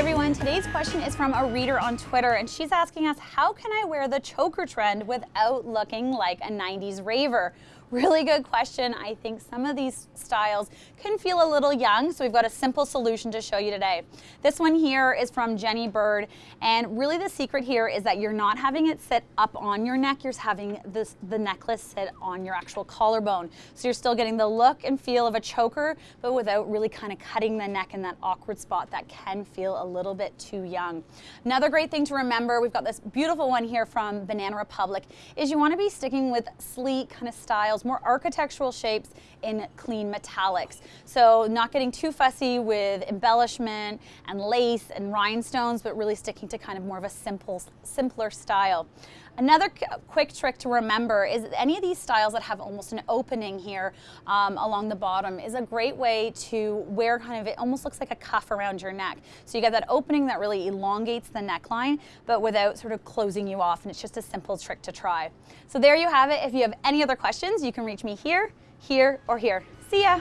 everyone, today's question is from a reader on Twitter and she's asking us how can I wear the choker trend without looking like a 90s raver? Really good question. I think some of these styles can feel a little young, so we've got a simple solution to show you today. This one here is from Jenny Bird, and really the secret here is that you're not having it sit up on your neck, you're having this, the necklace sit on your actual collarbone. So you're still getting the look and feel of a choker, but without really kind of cutting the neck in that awkward spot that can feel a little bit too young. Another great thing to remember, we've got this beautiful one here from Banana Republic, is you want to be sticking with sleek kind of styles more architectural shapes in clean metallics. So not getting too fussy with embellishment and lace and rhinestones, but really sticking to kind of more of a simple, simpler style. Another quick trick to remember is any of these styles that have almost an opening here um, along the bottom is a great way to wear kind of, it almost looks like a cuff around your neck. So you get that opening that really elongates the neckline, but without sort of closing you off. And it's just a simple trick to try. So there you have it. If you have any other questions, you can reach me here, here, or here. See ya.